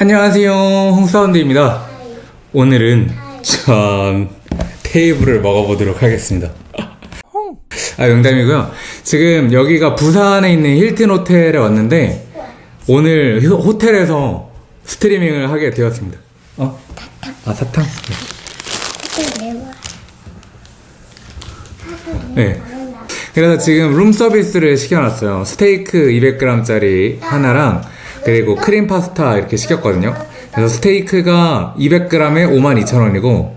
안녕하세요. 홍사운드입니다. 오늘은 전 테이블을 먹어보도록 하겠습니다. 아 농담이고요. 지금 여기가 부산에 있는 힐튼 호텔에 왔는데 오늘 호- 호텔에서 스트리밍을 하게 되었습니다. 어? 아 사탕? 네. 그래서 지금 룸 서비스를 시켜놨어요. 스테이크 200g짜리 하나랑 그리고 크림 파스타 이렇게 시켰거든요. 그래서 스테이크가 200g에 52,000원이고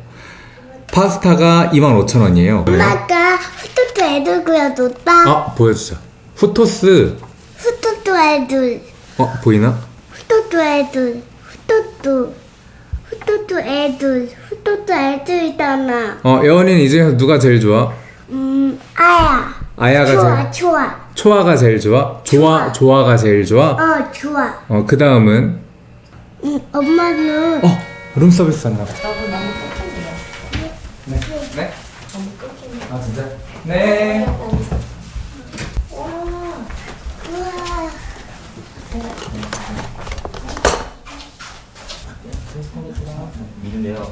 파스타가 25,000원이에요. 엄마가 후토토 애들 그려줬다. 아 보여주자. 후토스 후토토 애들, 어 보이나? 후토토 애들, 후토토, 후토토 애들, 후토토 애들이잖아. 어 예원이는 이 중에서 누가 제일 좋아? 음, 아야. 아야가 좋아, 제일 좋아. 초아가 제일 좋아? 조아 조아가 제일 좋아? 어, 좋아. 어 그 다음은 음, 엄마는 어 룸 서비스 한다. 네. 네? 아 진짜? 네.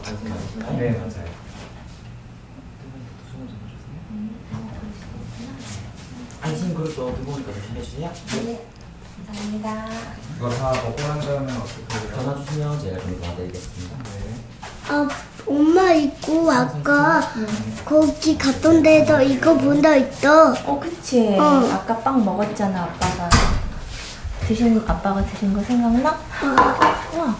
당신 맞으신가요? 네 맞아요. 안심 그릇도 뜨거우니까 조심해주세요. 감사합니다. 이거 다 먹고 난 다음에 어떻게 해요? 전화 주시면 제가 좀 도와드리겠습니다. 어, 엄마 있고 아까 거기 갔던 데서 이거 본적 있어. 어, 그치. 어. 아까 빵 먹었잖아, 아빠가. 드신, 아빠가 드신 거 생각나? 우와.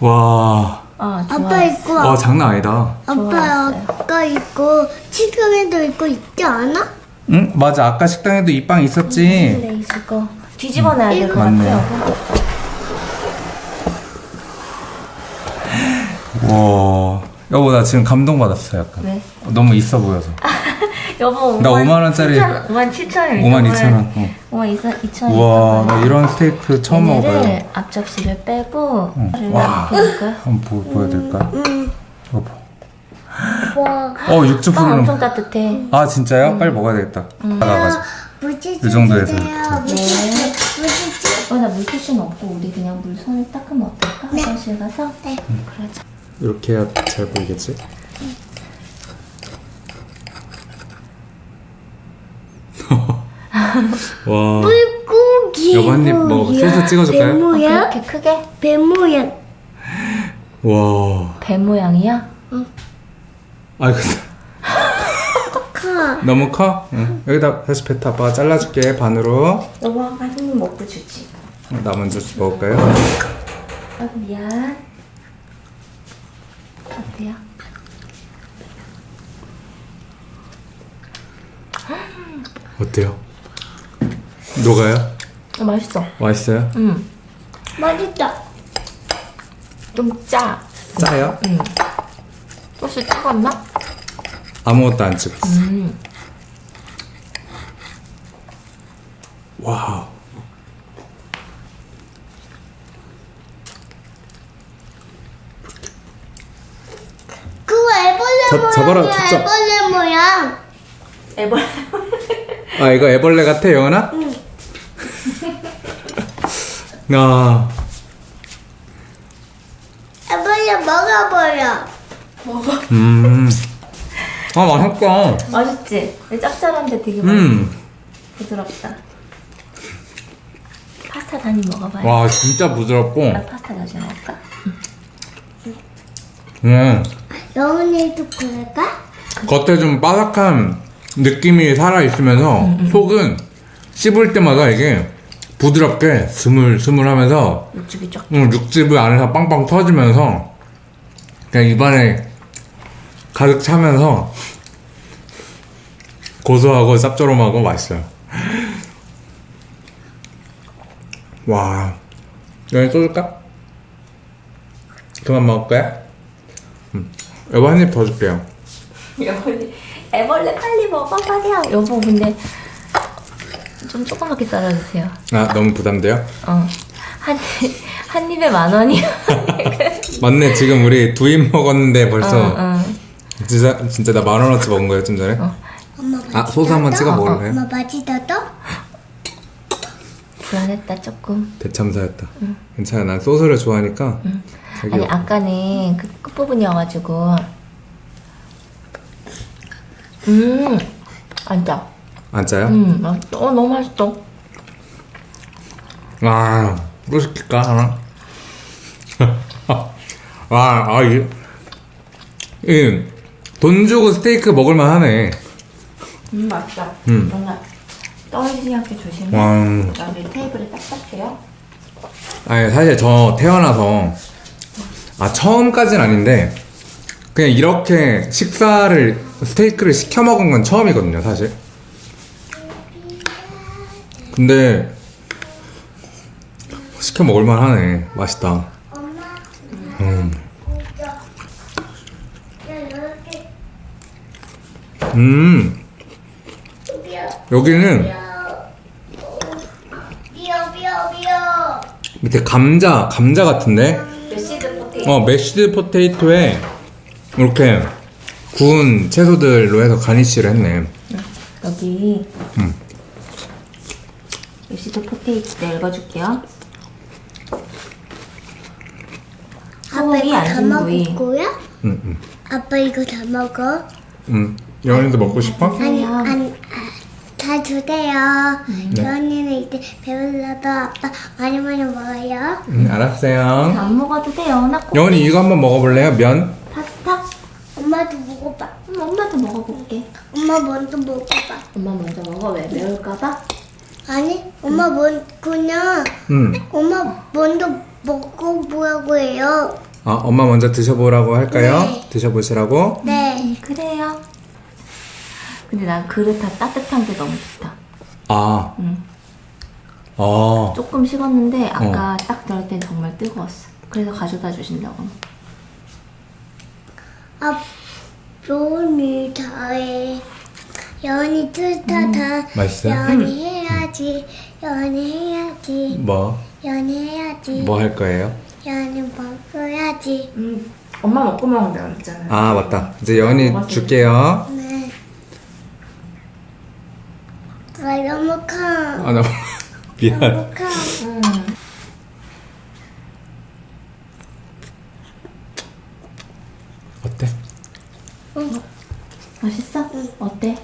와, 아, 좋아. 아빠 있고 와 장난 아니다. 아빠 좋았어요. 아까 있고 치즈에도 있고 있지 않아? 응 맞아 아까 식당에도 이 빵 있었지. 레이스 거. 뒤집어 놔야 될 것. 같아요. 와, 여보 나 지금 감동 받았어 약간. 왜? 너무 있어 보여서. 여보, 나 5만 원짜리 5만 7천 원. 5만 2천 원. 어. 5만 2천 원. 우와, 나 이런 스테이크 처음 먹어요. 앞접시를 빼고. 를 와. 한번 보, 보여드릴까? 응. 이거 봐. 와. 어 육즙 빵 흐르는. 엄청 거. 따뜻해. 아 진짜요? 빨리 먹어야 되겠다. 나가가지고. 물티슈 이 정도에서. 이렇게. 물티슈. 어, 나 물티슈는 없고, 우리 그냥 물 손을 닦으면 어떨까? 화장실 가서? 네. 그러자. 이렇게 해야 잘 보이겠지? 와. 물고기. 여보, 한입 먹어봐. 소스 찍어줄까요? 어, 배 모양? 그렇게 크게? 배 모양. 와. 배 모양이야? 아 이거 커. 너무 커? 응. 여기다 다시 뱉어. 아빠가 잘라줄게 반으로. 너가 많이 먹고 주지. 어, 나 먼저 먹을까요? 아, 미안. 어때요? 어때요? 녹아요? 어, 맛있어. 맛있어요? 응. 맛있다. 좀 짜. 짜요? 응. 소스 찍었나? 아무것도 안 찍었어. 음. 와우. 그거 애벌레 저- 모양. 저거랑 초점. 애벌레 모양. 애벌. 아 이거 애벌레 같아 영원아? 응. 아 애벌레 먹어버려. 먹어. 음. 아 맛있다. 맛있지? 짭짤한데 되게 맛있어. 음. 부드럽다. 파스타 단위 먹어봐요. 와 진짜 부드럽고. 나 파스타 나중에 먹을까? 음. 영훈이도 그럴까? 겉에 좀 바삭한 느낌이 살아 있으면서 속은 씹을 때마다 이게 부드럽게 스물스물하면서 육즙이 쫙. 음, 육즙이 안에서 빵빵 터지면서 그냥 입안에 가득 차면서 고소하고 쌉조름하고 맛있어요. 와, 여기 쏘줄까? 그만 먹을 거야? 음. 여보 한 입 더 줄게요. 여보, 애벌레 빨리 먹어봐요. 여보, 근데 좀 조그맣게 썰어주세요. 아 너무 부담돼요? 어. 한, 입- 한 입에 만 원이야. 맞네 지금 우리 두 입 먹었는데 벌써 어, 어. 진짜 진짜 나 만 원어치 먹은 거예요 좀 전에. 엄마 아 소스 한번 찍어 먹을래요? 엄마 맛있어도? 불안했다 조금. 대참사였다. 괜찮아. 난 소스를 좋아하니까. 자기 아니 아까는 그 끝부분이어가지고. 음, 앉아. 안 짜요? 음, 맛있어. 어 너무 맛있어. 아, 또 시킬까, 하나? 아, 아, 이, 이, 돈 주고 스테이크 먹을만 하네. 음 맛있다. 음. 떨어지지 않게 조심해. 와. 여기 테이블에 딱딱해요. 아니, 사실 저 태어나서, 아, 처음까진 아닌데, 그냥 이렇게 식사를, 스테이크를 시켜 먹은 건 처음이거든요, 사실. 근데, 시켜 먹을만 하네. 맛있다. 음. 이렇게 음, 여기는 비어 비어 비어 밑에 감자, 감자 같은데? mashed potato. 어, mashed potato에 이렇게 구운 채소들로 해서 garnish를 했네. 여기 음. mashed potato 내 읽어줄게요. 아빠 이거 다 안심구이. 먹을 거야? 음, 음. 아빠 이거 다 먹어? 음. 영현이도 먹고 싶어? 아니. 아니 아, 다 주세요 네. 연이는 이제 배불러도 아빠 많이 많이 먹어요 음, 알았어요. 안 먹어도 돼요. 나 꼭. 영현이 이거 한번 먹어볼래요? 면? 파스타? 엄마도 먹어봐 음, 엄마도 먹어볼게. 엄마 먼저 먹어봐 엄마 먼저 먹어. 왜 매울까봐? 아니 엄마 먼 그냥 음. 엄마 먼저 먹어보라고 해요 아, 엄마 먼저 드셔보라고 할까요? 네. 드셔보시라고? 네 음, 그래요. 근데 난 그릇 다 따뜻한 게 너무 좋다. 아, 응. 어. 조금 식었는데 아까 딱 들을 땐 정말 뜨거웠어. 그래서 가져다 주신다고. 아 연이 다해 연이 뜻하다 맛있어요? 연이 해야지 연이 해야지 뭐? 연이 해야지 뭐 할 거예요? 연이 먹어야지 음, 엄마 먹고 먹으면 되그랬잖아 아, 맞다. 이제 먹었어요. 줄게요. 네 아, 너무 커 아, 나 미안. 너무 커 음. 어때? 맛있어? 어때?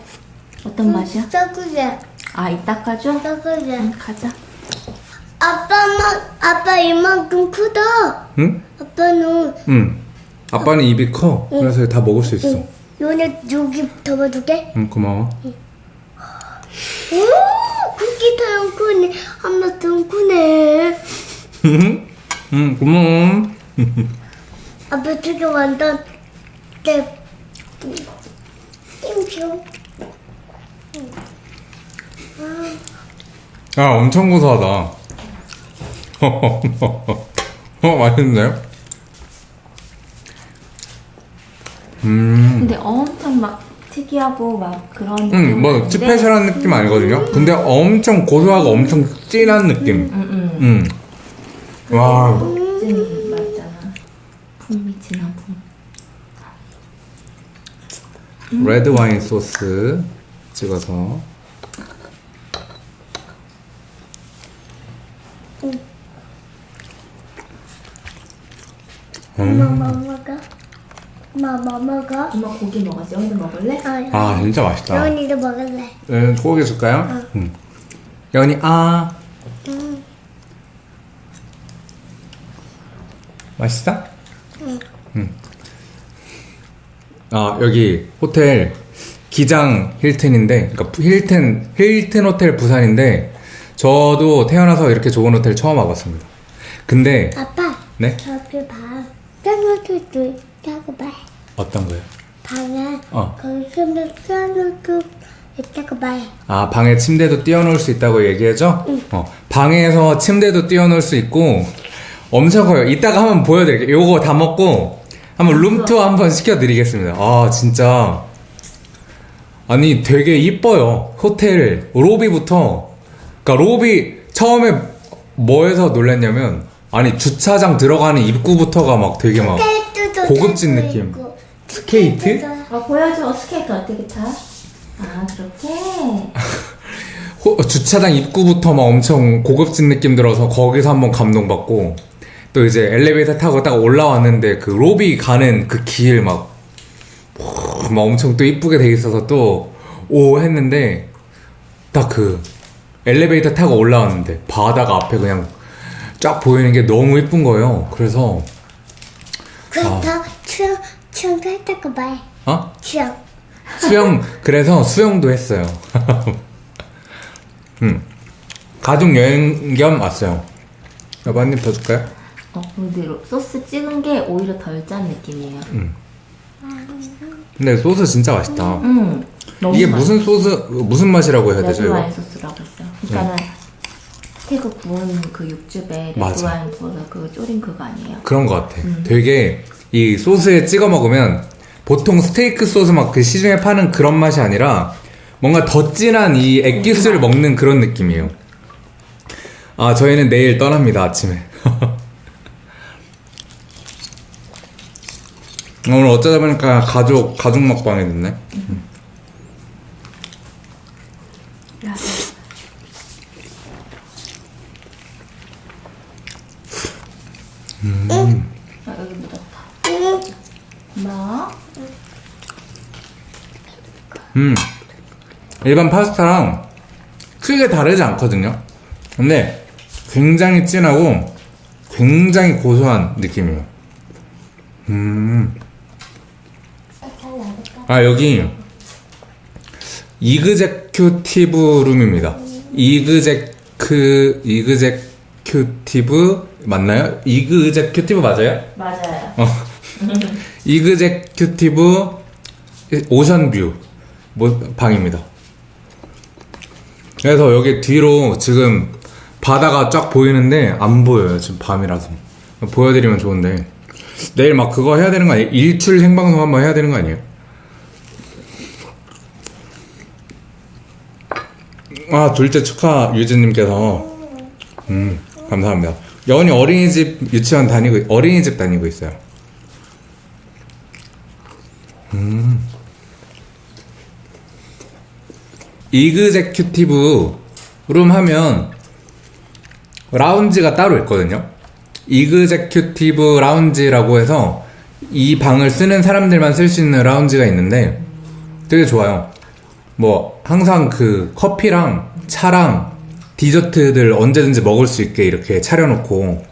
어떤 맛이야? 썩으래 아, 이따 가죠? 썩으래 응, 가자. 아빠만 아빠 이만큼 크다 응? 아빠는 응. 아빠는 입이 커. 그래서 다 먹을 수 있어. 연이 여기 접어줄게 응, 고마워. 오 쿠키 더 크네 엄마 더 크네 응, 고마워. 아빠 되게 완전 내 띵쇼 아, 엄청 고소하다. 어, 맛있는데요? 음, 근데 엄청 막 특이하고 막 그런 음, 뭐, 스페셜한 느낌 아니거든요? 근데 엄청 고소하고 엄청 진한 느낌. 음, 음. 음. 와, 찐 맛있잖아. 풍미 진한 풍. 레드 와인 소스 찍어서. 먹어? 엄마 뭐 먹어? 엄마 고기 먹었지? 오늘 먹을래? 아, 아, 진짜 맛있다. 연이도 먹을래 네, 소고기 줄까요? 응. 연이, 아. 응. 맛있어? 응. 아, 여기 호텔 기장 힐튼인데, 그러니까 힐튼, 힐튼 호텔 부산인데, 저도 태어나서 이렇게 좋은 호텔 처음 와봤습니다. 근데, 아빠 네? 저기 방 짱어도 있다고 봐 어떤 거요? 방에 어. 거기 쓰면 짱어도 있다고 봐 아, 방에 침대도 띄워놓을 수 있다고 얘기해줘? 어, 방에서 침대도 띄워놓을 수 있고, 엄청 커요. 이따가 한번 보여드릴게요. 요거 다 먹고, 한번 룸투어 한번 시켜드리겠습니다. 아, 진짜. 아니, 되게 이뻐요. 호텔, 로비부터. 그니까, 로비, 처음에 뭐해서 놀랐냐면, 아니, 주차장 들어가는 입구부터가 막 되게 막, 고급진 느낌. 스케이트? 어, 보여줘. 스케이트 어떻게 타? 아, 그렇게? 호- 주차장 입구부터 막 엄청 고급진 느낌 들어서 거기서 한번 감동받고 또 이제 엘리베이터 타고 딱 올라왔는데 그 로비 가는 그 길막 막 엄청 또 이쁘게 돼 있어서 또 오 했는데 딱 그 엘리베이터 타고 올라왔는데 바다가 앞에 그냥 쫙 보이는 게 너무 이쁜 거예요. 그래서 그다 추 억 추억도 했다고 말. 어 추억. 수영 그래서 수영도 했어요. 음 가족 여행 겸 왔어요. 여보 한 입 더 줄까요? 어, 근데 로- 소스 찍은 게 오히려 덜 짠 느낌이에요. 근데 소스 진짜 맛있다. 음, 이게. 무슨 소스 무슨 맛이라고 해야 되죠? 레드와인 이거? 소스라고 했어요. 그러니까는 스테이크 구운 그 육즙에. 레드와인 부어서 그 졸인 그거 아니에요? 그런 것 같아. 되게 이 소스에 찍어 먹으면 보통 스테이크 소스 막 그 시중에 파는 그런 맛이 아니라 뭔가 더 진한 이 액기스를 먹는 그런 느낌이에요. 아 저희는 내일 떠납니다 아침에. 오늘 어쩌다 보니까 가족 가족 먹방이 됐네. 아, 여기 묻었다. 응. 뭐? 음 일반 파스타랑 크게 다르지 않거든요. 근데 굉장히 진하고 굉장히 고소한 느낌이에요. 음. 아 여기 이그제큐티브 룸입니다. 이그제크 executive 맞나요? executive 맞아요? 맞아요. 어. executive ocean view 뭐, 방입니다. 그래서 여기 뒤로 지금 바다가 쫙 보이는데 안 보여요. 지금 밤이라서. 보여드리면 좋은데. 내일 막 그거 해야 되는 거 아니에요? 일출 생방송 한번 해야 되는 거 아니에요? 아, 둘째 축하 유진님께서. 음, 감사합니다. 여원이 어린이집 유치원 다니고, 어린이집 다니고 있어요. executive 룸 하면 라운지가 따로 있거든요. executive 라운지라고 해서 이 방을 쓰는 사람들만 쓸 수 있는 라운지가 있는데 되게 좋아요. 뭐 항상 그 커피랑 차랑 디저트들 언제든지 먹을 수 있게 이렇게 차려놓고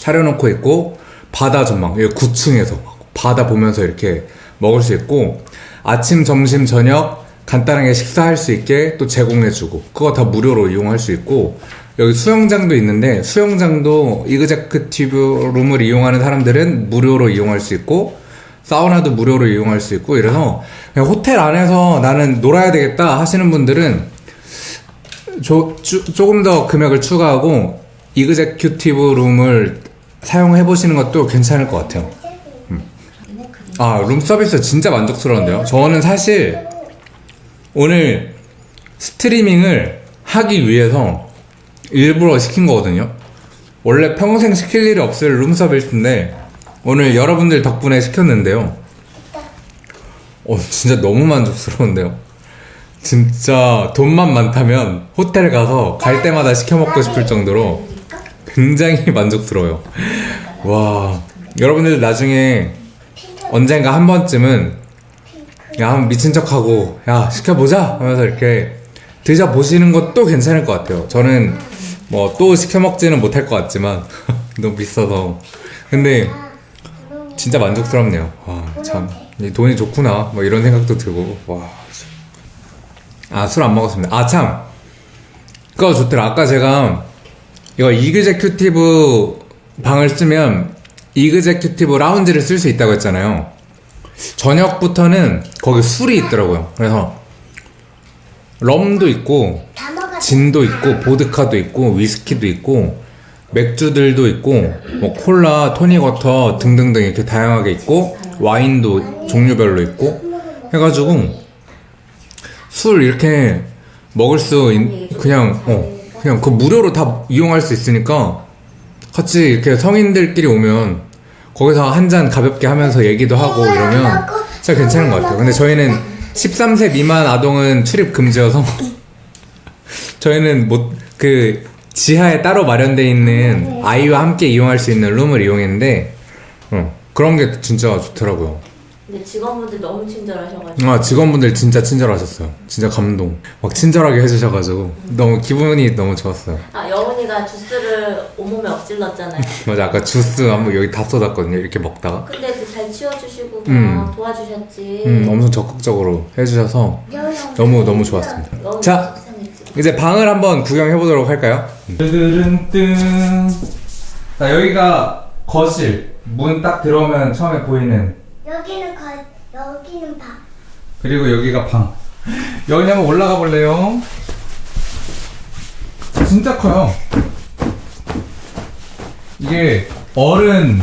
차려놓고 있고 바다 전망 여기 9층에서 바다 보면서 이렇게 먹을 수 있고 아침 점심 저녁 간단하게 식사할 수 있게 또 제공해주고 그거 다 무료로 이용할 수 있고 여기 수영장도 있는데 수영장도 이그제크티브 룸을 이용하는 사람들은 무료로 이용할 수 있고 사우나도 무료로 이용할 수 있고 이래서 호텔 안에서 나는 놀아야 되겠다 하시는 분들은 조, 주- 조금 더 금액을 추가하고 이그제큐티브 룸을 사용해 보시는 것도 괜찮을 것 같아요. 음. 아, 룸 서비스 진짜 만족스러운데요. 저는 사실 오늘 스트리밍을 하기 위해서 일부러 시킨 거거든요. 원래 평생 시킬 일이 없을 룸 서비스인데 오늘 여러분들 덕분에 시켰는데요. 어, 진짜 너무 만족스러운데요. 진짜 돈만 많다면 호텔 가서 갈 때마다 시켜 먹고 싶을 정도로 굉장히 만족스러워요. 와, 여러분들 나중에 언젠가 한 번쯤은 야, 미친 척하고 야, 시켜보자 하면서 이렇게 드셔보시는 것도 괜찮을 것 같아요. 저는 뭐 또 시켜 먹지는 못할 것 같지만 너무 비싸서. 근데 진짜 만족스럽네요. 와, 참. 이 돈이 좋구나. 뭐 이런 생각도 들고. 와. 아, 술 안 먹었습니다. 아, 참. 그거 좋더라. 아까 제가 이거 executive 방을 쓰면 executive 라운지를 쓸 수 있다고 했잖아요. 저녁부터는 거기 술이 있더라고요. 그래서 럼도 있고. 진도 있고 보드카도 있고 위스키도 있고 맥주들도 있고 뭐 콜라, 토닉워터 등등등 이렇게 다양하게 있고 와인도 종류별로 있고 해가지고 술 이렇게 먹을 수 있, 그냥 어 그냥 그 무료로 다 이용할 수 있으니까 같이 이렇게 성인들끼리 오면 거기서 한 잔 가볍게 하면서 얘기도 하고 이러면 진짜 괜찮은 것 같아요. 근데 저희는 13세 미만 아동은 출입 금지여서 저희는 못 그 지하에 따로 마련돼 있는 아이와 함께 이용할 수 있는 룸을 이용했는데 어, 그런 게 진짜 좋더라고요. 근데 직원분들 너무 친절하셔가지고 아 직원분들 진짜 친절하셨어요. 진짜 감동. 막 친절하게 해주셔가지고 너무 기분이 너무 좋았어요. 아 여운이가 주스를 온몸에 엎질렀잖아요 맞아 아까 주스 한번 여기 다 쏟았거든요. 이렇게 먹다가 근데 그 잘 치워주시고 음. 막 도와주셨지 음, 엄청 적극적으로 해주셔서 너무 너무 좋았습니다. 너무 자 속상했지 이제 방을 한번 구경해 보도록 할까요? 뜨르릉뜬. 자 여기가 거실. 문 딱 들어오면 처음에 보이는 여기는 거 여기는 방. 그리고 여기가 방. 여기 한번 올라가 볼래요? 진짜 커요. 이게 어른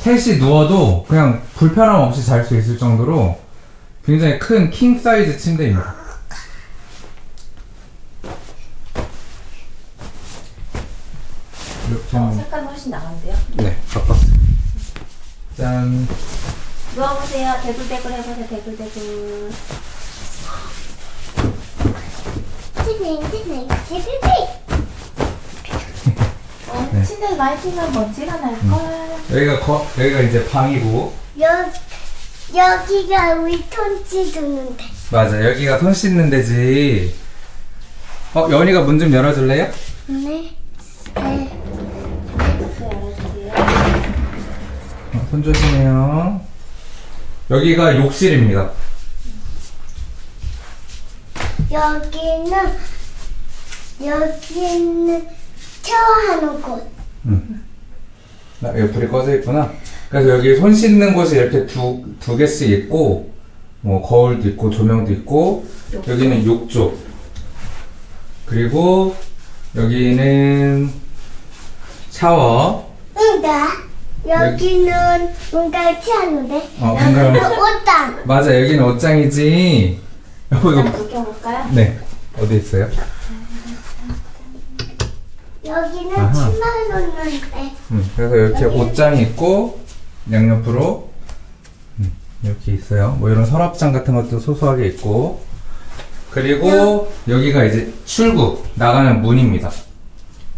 셋이 누워도 그냥 불편함 없이 잘 수 있을 정도로 굉장히 큰 킹 사이즈 침대입니다. 이렇게 어, 하면 색깔 훨씬 나은데요? 네 바꿨어요. 짠. 누워보세요 대굴대굴 해보세요 대굴대굴 티빙 티빙. 어, 네. 침대에 많이 피면 먼지가 날걸 여기가 거, 여기가 이제 방이고 여 여기가 우리 톤치 두는데. 맞아 여기가 손 씻는 데지 어 여운이가 문 좀 열어줄래요? 네. 네. 네, 어, 손 조심해요 여기가 욕실입니다. 여기는 여기는 샤워하는 곳. 나 여기 불이 꺼져 있구나. 그래서 여기 손 씻는 곳이 이렇게 두, 두 개씩 있고 뭐 거울도 있고 조명도 있고 여기는 욕조. 그리고 여기는 샤워. 응가. 여기는 뭔가 취하는데. 어, 뭔가- 옷장. 맞아 여기는 옷장이지 여기 일단 불 켜볼까요? 네 어디 있어요? 여기는 아하. 치마 놓는데. 음, 그래서 이렇게 옷장이 있고 양옆으로 음, 이렇게 있어요. 뭐 이런 서랍장 같은 것도 소소하게 있고 그리고 여기가 이제 출구 나가는 문입니다.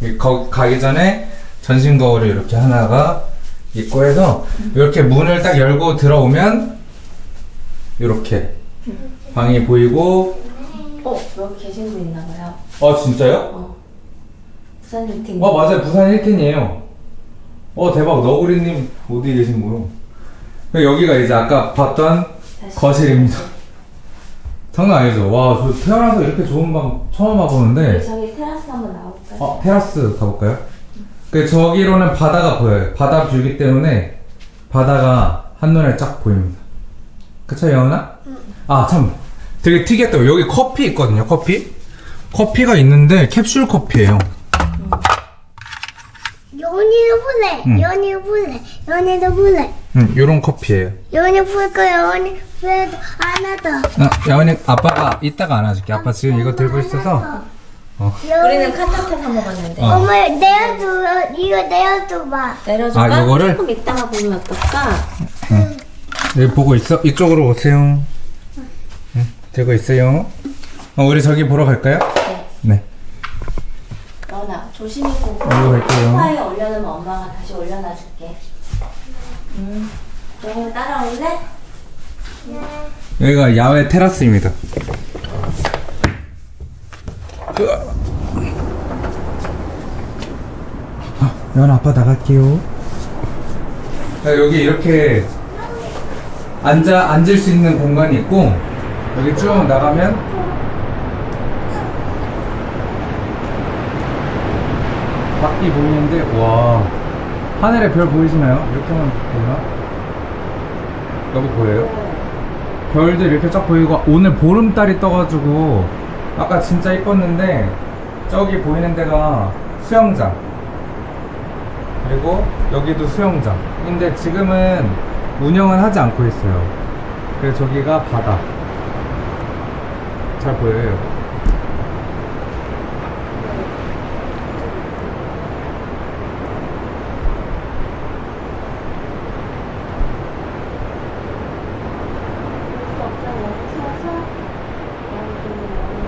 이 거, 가기 전에 전신 거울이 이렇게 하나가 있고 해서 이렇게 문을 딱 열고 들어오면 이렇게 방이 보이고 어 여기 계신 분 있나 봐요. 어 진짜요? 어. 부산 미팅 어 맞아요. 부산 힐튼이에요. 어 대박. 너구리님 어디 계신 거요? 여기가 이제 아까 봤던 다시. 거실입니다. 장난 아니죠? 와저 태어나서 이렇게 좋은 방 처음 와보는데. 저기 테라스 한번 나올까요? 어 테라스 가볼까요? 그 저기로는 바다가 보여요 바다 뷰기 때문에 바다가 한눈에 쫙 보입니다 그쵸 영은아? 아참 되게 특이했다고 여기 커피 있거든요 커피 커피가 있는데 캡슐 커피예요 연이도 볼래. 응. 연이도 볼래. 연이도 볼래. 음, 요런 커피예요 연이 볼 거야. 연이 그래도 안 하다. 아, 야원이 아빠가 이따가 안아줄게. 아빠 지금 이거 들고 있어서. 우리는 카타타 사 먹었는데 어. 엄마 내어줘. 이거 내어줘 봐. 내려줄까? 아, 요거를? 조금 이따가 보면 어떨까? 여기 보고 있어? 이쪽으로 오세요. 응, 들고 있어요. 어, 우리 저기 보러 갈까요? 네 네. 너나 조심히 보고 이리로 갈게요. 소파에 올려놓으면 엄마가 다시 올려놔줄게 음 너는 따라올래? 여기가 야외 테라스입니다. 아, 연 아빠 나갈게요. 여기 이렇게 앉아 앉을 수 있는 공간이 있고 여기 쭉 나가면 밖이 보이는데 와 하늘에 별 보이시나요? 이렇게만 보나? 여기 보여요? 별들 이렇게 쫙 보이고 오늘 보름달이 떠가지고 아까 진짜 이뻤는데 저기 보이는 데가 수영장. 그리고 여기도 수영장인데 지금은 운영은 하지 않고 있어요. 그래서 저기가 바다. 잘 보여요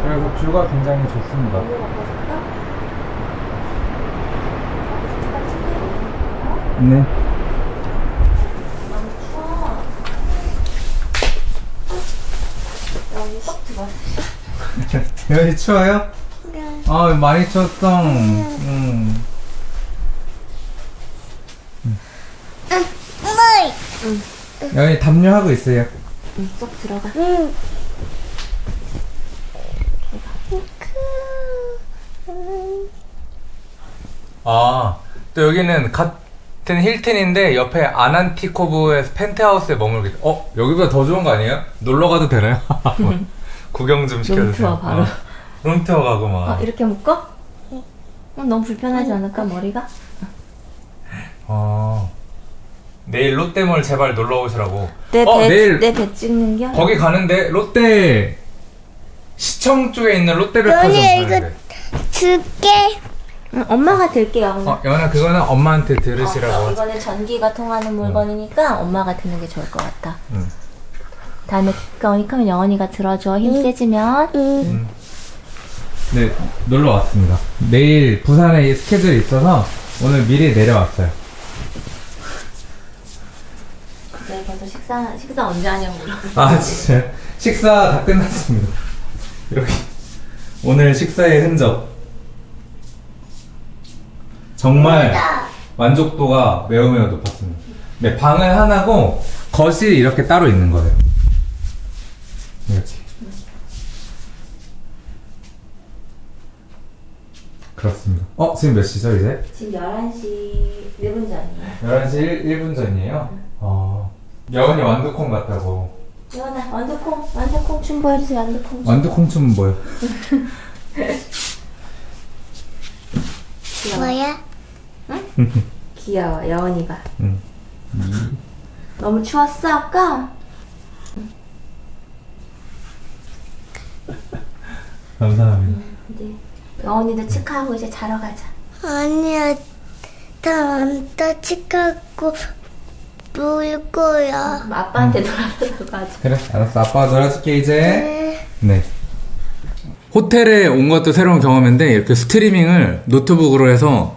그래서 쭉 뷰가 굉장히 좋습니다. 네. 여기 추워요? 네. 아 많이 추웠어. 음. 물. 여기 담요하고 있어요. 응, 쏙 들어가. 응. 아, 또 여기는 같은 힐튼인데 옆에 아난티코브의 펜트하우스에 머물게. 어, 여기보다 더 좋은 거 아니에요? 놀러 가도 되나요? 구경 좀 시켜주세요. 룸투어 바로. 어, 룸투어 가고 막. 어, 이렇게 묶어? 어, 너무 불편하지 않을까, 머리가? 어. 내일 롯데몰 제발 놀러 오시라고. 내 배, 어, 내일 내배 찍는 게? 거기 가는데 롯데 시청 쪽에 있는 롯데백화점 가는데. 줄게. 응, 엄마가 들게요. 어, 연아 그거는 엄마한테 들으시라고. 어. 이거는 전기가 통하는 물건이니까 엄마가 드는 게 좋을 것 같다. 응. 다음에 그러니까 영원이가 들어줘. 힘 세지면. 응. 네, 놀러 왔습니다. 내일 부산에 스케줄이 있어서 오늘 미리 내려왔어요. 네, 벌써 식사, 식사 언제 하냐고 물어. 아, 진짜. 식사 다 끝났습니다. 여기. 오늘 식사의 흔적. 정말 만족도가 매우 매우 높았습니다. 네, 방은 하나고 거실이 이렇게 따로 있는 거예요. 이렇게. 그렇습니다. 어, 지금 몇 시죠, 이제? 지금 11시 1분 전이에요. 11시 1, 분 전이에요? 어. 여운이 완두콩 같다고. 예원아, 완두콩, 완두콩 춤 보여주세요, 완두콩 춤. 완두콩 춤은 뭐예요? 귀여워. 뭐야? 귀여워, 여원이가. 응. 너무 추웠어, 아까? 감사합니다. 이제 여원이도 치카하고 이제 자러 가자. 아니야. 나안다 치카고 물 거야. 아빠한테 놀아달라고 하자. 그래, 알았어. 아빠가 놀아줄게, 이제. 네. 네. 호텔에 온 것도 새로운 경험인데, 이렇게 스트리밍을 노트북으로 해서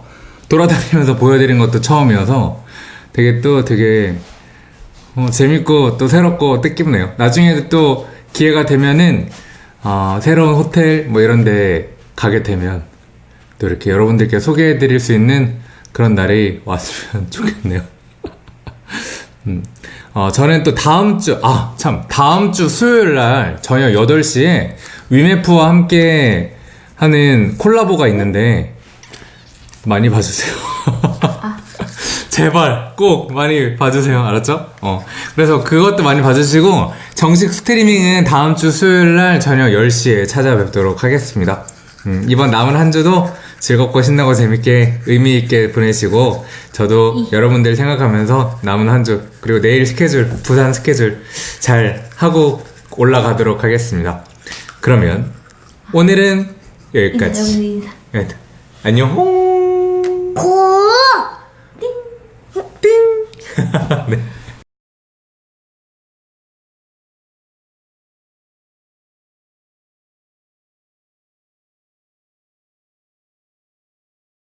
돌아다니면서 보여드린 것도 처음이어서 되게 또 되게 어, 재밌고 또 새롭고 뜻깊네요. 나중에도 또 기회가 되면은, 어, 새로운 호텔 뭐 이런 데 가게 되면 또 이렇게 여러분들께 소개해 드릴 수 있는 그런 날이 왔으면 좋겠네요. 음. 어, 저는 또 다음 주, 아, 참, 다음 주 수요일 날 저녁 8시에 위메프와 함께 하는 콜라보가 있는데, 많이 봐주세요. 제발, 꼭 많이 봐주세요. 알았죠? 어. 그래서 그것도 많이 봐주시고, 정식 스트리밍은 다음 주 수요일 날 저녁 10시에 찾아뵙도록 하겠습니다. 음, 이번 남은 한 주도 즐겁고 신나고 재밌게 의미 있게 보내시고, 저도 여러분들 생각하면서 남은 한 주, 그리고 내일 스케줄, 부산 스케줄 잘 하고 올라가도록 하겠습니다. 그러면, 오늘은 여기까지. 네. 안녕. 고! 네.